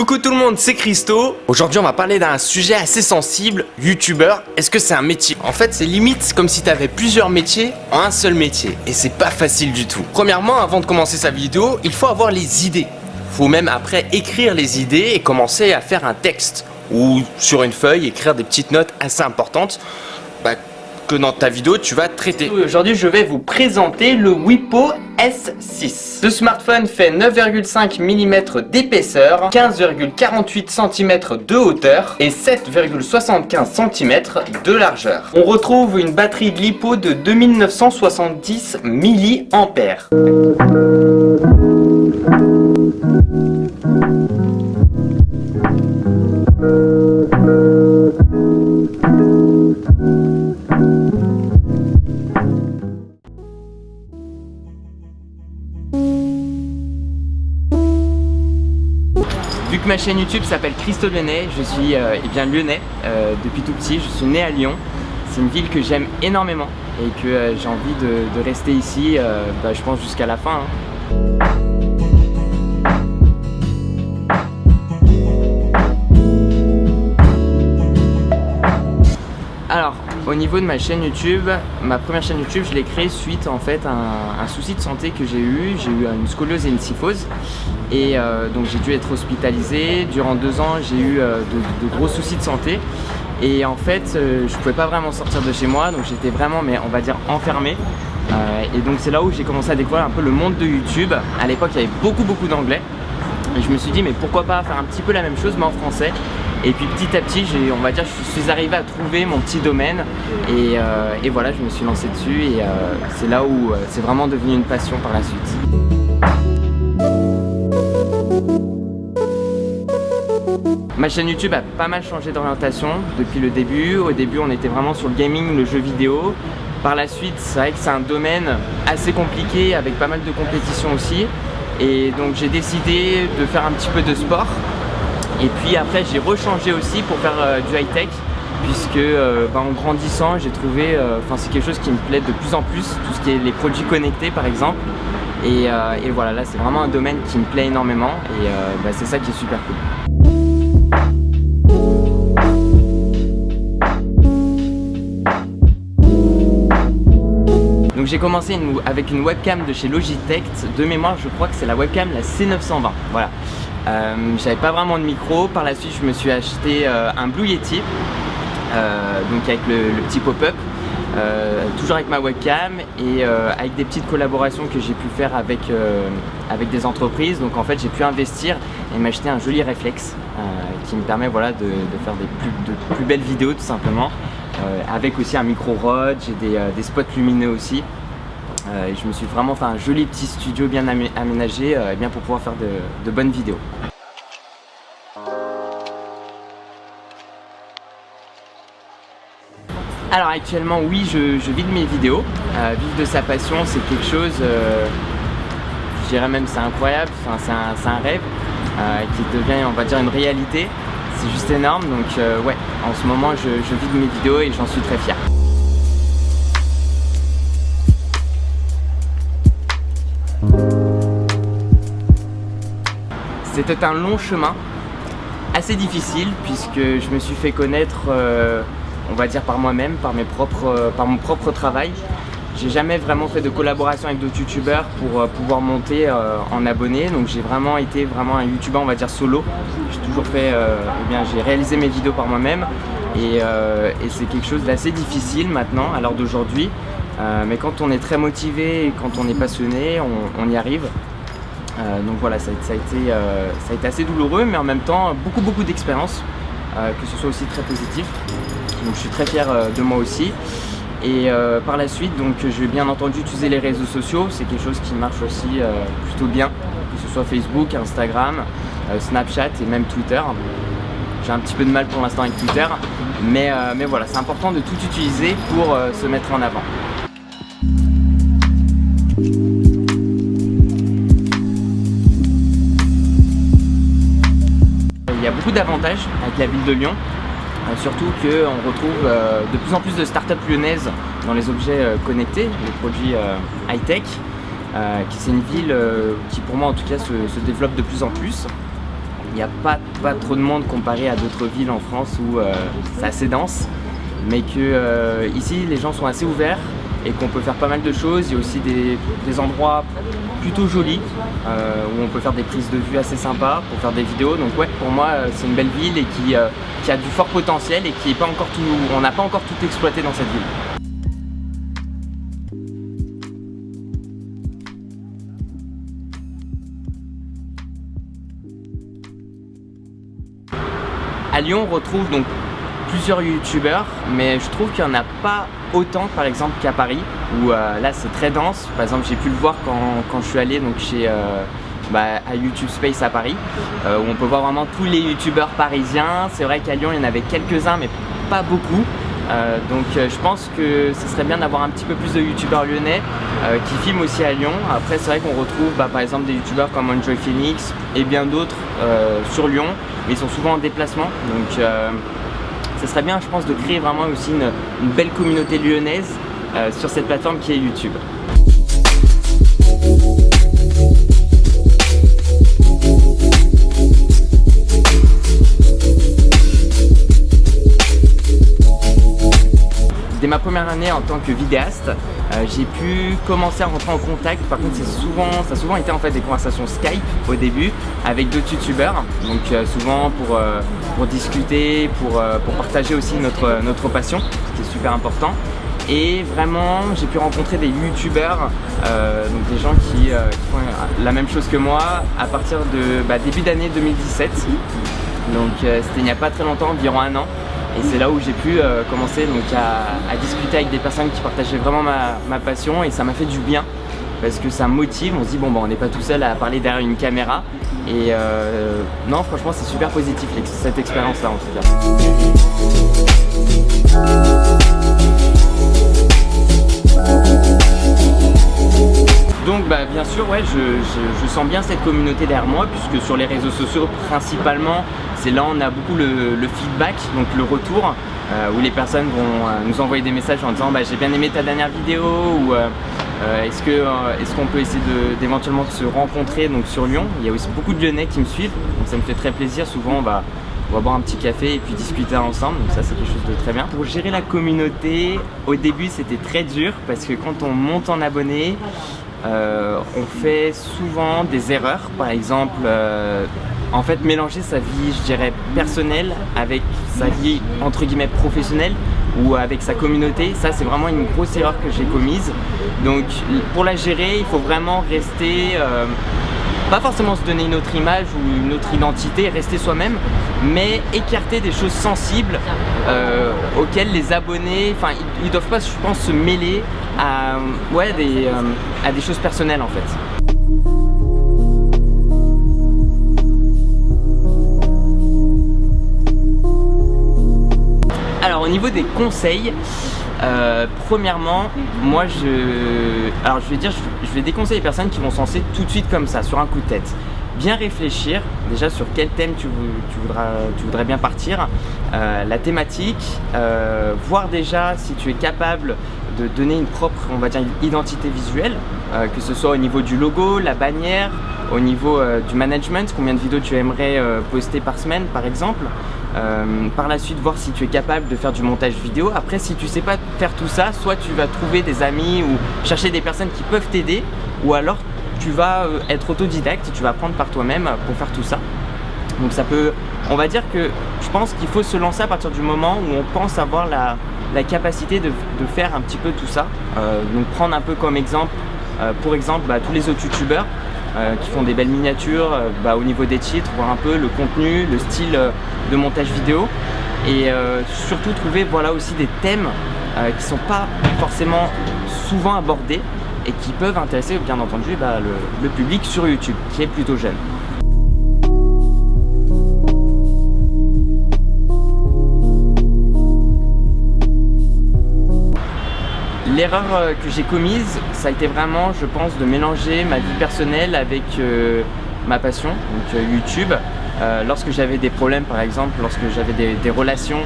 Coucou tout le monde, c'est Christo. Aujourd'hui, on va parler d'un sujet assez sensible, youtubeur. Est-ce que c'est un métier? En fait, c'est limite comme si tu avais plusieurs métiers en un seul métier. Et c'est pas facile du tout. Premièrement, avant de commencer sa vidéo, il faut avoir les idées. Faut même après écrire les idées et commencer à faire un texte. Ou sur une feuille, écrire des petites notes assez importantes. Bah, dans ta vidéo tu vas traiter. Aujourd'hui je vais vous présenter le Wipo S6. Ce smartphone fait 9,5 mm d'épaisseur, 15,48 cm de hauteur et 7,75 cm de largeur. On retrouve une batterie de LiPo de 2970 mAh. Ma chaîne YouTube s'appelle Christo Lyonnais, je suis euh, eh lyonnais euh, depuis tout petit, je suis né à Lyon. C'est une ville que j'aime énormément et que euh, j'ai envie de, rester ici, bah, je pense jusqu'à la fin. Hein. Au niveau de ma chaîne YouTube, ma première chaîne YouTube, je l'ai créée suite en fait à un, souci de santé que j'ai eu. J'ai eu une scoliose et une syphose. Et euh, donc j'ai dû être hospitalisé. Durant deux ans, j'ai eu euh, de, gros soucis de santé. Et en fait, euh, je pouvais pas vraiment sortir de chez moi. Donc j'étais vraiment, mais on va dire, enfermé. et donc c'est là où j'ai commencé à découvrir un peu le monde de YouTube. À l'époque, il y avait beaucoup beaucoup d'anglais. Et je me suis dit, mais pourquoi pas faire un petit peu la même chose, mais en français. Et puis petit à petit, on va dire, je suis arrivé à trouver mon petit domaine et, euh, voilà, je me suis lancé dessus et euh, c'est là où euh, c'est vraiment devenu une passion par la suite. Ma chaîne YouTube a pas mal changé d'orientation depuis le début. Au début, on était vraiment sur le gaming, le jeu vidéo. Par la suite, c'est vrai que c'est un domaine assez compliqué avec pas mal de compétitions aussi. Et donc j'ai décidé de faire un petit peu de sport et puis après j'ai rechangé aussi pour faire euh, du high-tech puisque euh, bah, en grandissant j'ai trouvé, euh, enfin c'est quelque chose qui me plaît de plus en plus, tout ce qui est les produits connectés par exemple. Et, voilà, là c'est vraiment un domaine qui me plaît énormément et bah, c'est ça qui est super cool. Donc j'ai commencé avec une webcam de chez Logitech, de mémoire je crois que c'est la webcam la C920, voilà. Euh, j'avais pas vraiment de micro, par la suite je me suis acheté euh, un Blue Yeti, euh, donc avec le, petit pop-up, toujours avec ma webcam et avec des petites collaborations que j'ai pu faire avec, avec des entreprises. Donc en fait j'ai pu investir et m'acheter un joli réflexe qui me permet voilà, de, faire des plus, de plus belles vidéos tout simplement. avec aussi un micro rod, j'ai des, des spots lumineux aussi. Euh, je me suis vraiment fait un joli petit studio bien aménagé euh, bien pour pouvoir faire de, bonnes vidéos. Alors actuellement oui je, vis de mes vidéos, euh, vivre de sa passion c'est quelque chose, je dirais même c'est incroyable, c'est un, rêve qui devient on va dire une réalité, c'est juste énorme donc ouais en ce moment je de mes vidéos et j'en suis très fier. C'était un long chemin, assez difficile puisque je me suis fait connaître, euh, on va dire par moi-même, euh, par mon propre travail. J'ai jamais vraiment fait de collaboration avec d'autres youtubeurs pour euh, pouvoir monter en abonnés, donc j'ai vraiment été vraiment un youtubeur on va dire solo. J'ai toujours fait, eh bien j'ai réalisé mes vidéos par moi-même et, c'est quelque chose d'assez difficile maintenant à l'heure d'aujourd'hui. mais quand on est très motivé quand on est passionné, on y arrive. Euh, donc voilà, ça, a été, euh, ça a été assez douloureux, mais en même temps, beaucoup beaucoup d'expérience, euh, que ce soit aussi très positif. Donc je suis très fier de moi aussi. Et par la suite, donc je vais bien entendu utiliser les réseaux sociaux, c'est quelque chose qui marche aussi plutôt bien, que ce soit Facebook, Instagram, Snapchat et même Twitter. J'ai un petit peu de mal pour l'instant avec Twitter, mais, mais voilà, c'est important de tout utiliser pour se mettre en avant. Il y a beaucoup d'avantages avec la ville de Lyon. Euh, surtout qu'on retrouve euh, de plus en plus de startups lyonnaises dans les objets euh, connectés, les produits high-tech. c'est une ville qui pour moi en tout cas se, développe de plus en plus. Il n'y a pas, trop de monde comparé à d'autres villes en France où c'est assez dense. Mais que ici, les gens sont assez ouverts et qu'on peut faire pas mal de choses. Il y a aussi des, endroits plutôt jolis euh, où on peut faire des prises de vue assez sympas pour faire des vidéos. Donc ouais, pour moi, euh, c'est une belle ville et qui, euh, qui, a du fort potentiel et qui est pas encore tout, on n'a pas encore tout exploité dans cette ville. À Lyon, on retrouve donc plusieurs youtubeurs, mais je trouve qu'il n'y en a pas autant par exemple qu'à Paris, où euh, là c'est très dense. Par exemple, j'ai pu le voir quand, je suis allé donc, chez, euh, bah, à YouTube Space à Paris, euh, où on peut voir vraiment tous les youtubeurs parisiens. C'est vrai qu'à Lyon, il y en avait quelques-uns, mais pas beaucoup. donc je pense que ce serait bien d'avoir un petit peu plus de youtubeurs lyonnais qui filment aussi à Lyon. Après c'est vrai qu'on retrouve bah, par exemple des youtubeurs comme Enjoy Phoenix et bien d'autres sur Lyon, mais ils sont souvent en déplacement. Donc ce serait bien, je pense, de créer vraiment aussi une, belle communauté lyonnaise euh, sur cette plateforme qui est YouTube. Dès ma première année en tant que vidéaste, euh, j'ai pu commencer à rentrer en contact. Par contre, souvent, ça a souvent été en fait des conversations Skype au début avec d'autres youtubeurs. Donc euh, souvent pour, euh, pour discuter, pour, pour, partager aussi notre, notre passion, ce qui est super important. Et vraiment, j'ai pu rencontrer des youtubeurs, donc des gens qui, font la même chose que moi à partir de bah, début d'année 2017. Donc c'était il n'y a pas très longtemps, environ un an. Et c'est là où j'ai pu euh, commencer donc, à, discuter avec des personnes qui partageaient vraiment ma, passion et ça m'a fait du bien parce que ça motive, on se dit bon bah on n'est pas tout seul à parler derrière une caméra et euh, non franchement c'est super positif cette expérience là en tout cas. Ouais, je, sens bien cette communauté derrière moi puisque sur les réseaux sociaux principalement, c'est là où on a beaucoup le, feedback, donc le retour, euh, où les personnes vont euh, nous envoyer des messages en disant bah, j'ai bien aimé ta dernière vidéo ou euh, est-ce qu'on peut essayer d'éventuellement se rencontrer donc sur Lyon. Il y a aussi beaucoup de Lyonnais qui me suivent, donc ça me fait très plaisir. Souvent on va, on va boire un petit café et puis discuter ensemble, donc ça c'est quelque chose de très bien. Pour gérer la communauté, au début c'était très dur parce que quand on monte en abonnés, euh, on fait souvent des erreurs, par exemple, euh, en fait mélanger sa vie, je dirais, personnelle avec sa vie entre guillemets professionnelle ou avec sa communauté, ça c'est vraiment une grosse erreur que j'ai commise. Donc pour la gérer, il faut vraiment rester euh, pas forcément se donner une autre image ou une autre identité, rester soi-même, mais écarter des choses sensibles euh, auxquelles les abonnés, enfin ils, ne doivent pas je pense se mêler à, ouais, des, euh, à des choses personnelles en fait. Alors au niveau des conseils, euh, premièrement, moi je... Alors je vais dire, je vais déconseiller les personnes qui vont se lancer tout de suite comme ça, sur un coup de tête. Bien réfléchir déjà sur quel thème tu, voudras, tu voudrais bien partir, euh, la thématique, euh, voir déjà si tu es capable de donner une propre, on va dire, identité visuelle, que ce soit au niveau du logo, la bannière, au niveau du management, combien de vidéos tu aimerais poster par semaine par exemple, euh, par la suite voir si tu es capable de faire du montage vidéo. Après si tu sais pas faire tout ça, soit tu vas trouver des amis ou chercher des personnes qui peuvent t'aider ou alors tu vas euh, être autodidacte et tu vas apprendre par toi-même pour faire tout ça. Donc ça peut, on va dire que je pense qu'il faut se lancer à partir du moment où on pense avoir la, capacité de, faire un petit peu tout ça. Euh, donc prendre un peu comme exemple, pour exemple bah, tous les autres youtubeurs euh, qui font des belles miniatures euh, bah, au niveau des titres, voir un peu le contenu, le style euh, de montage vidéo et surtout trouver voilà aussi des thèmes qui ne sont pas forcément souvent abordés et qui peuvent intéresser bien entendu bah, le public sur YouTube qui est plutôt jeune. L'erreur euh, que j'ai commise, ça a été vraiment, je pense, de mélanger ma vie personnelle avec euh, ma passion, donc euh, YouTube. lorsque j'avais des problèmes, par exemple, lorsque j'avais des, relations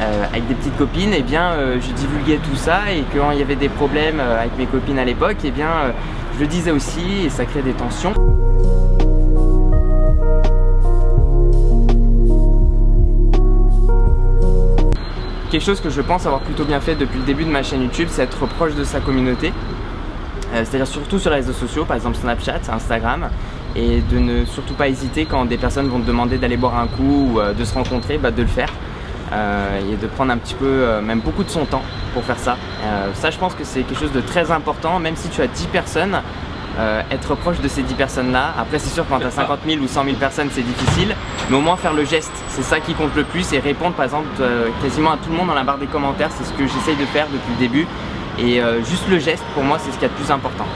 euh, avec des petites copines, et bien euh, je divulguais tout ça et quand il y avait des problèmes euh, avec mes copines à l'époque, et bien je le disais aussi et ça crée des tensions. Quelque chose que je pense avoir plutôt bien fait depuis le début de ma chaîne YouTube, c'est être proche de sa communauté. C'est-à-dire surtout sur les réseaux sociaux, par exemple Snapchat, Instagram, et de ne surtout pas hésiter quand des personnes vont te demander d'aller boire un coup ou de se rencontrer, bah, de le faire. Euh, et de prendre un petit peu, même beaucoup de son temps pour faire ça. ça je pense que c'est quelque chose de très important, même si tu as 10 personnes, être proche de ces 10 personnes là. Après c'est sûr quand tu as 50 000 ou 100 000 personnes c'est difficile, mais au moins faire le geste, c'est ça qui compte le plus et répondre par exemple quasiment à tout le monde dans la barre des commentaires, c'est ce que j'essaye de faire depuis le début et euh, juste le geste, pour moi, c'est ce qui est le plus important.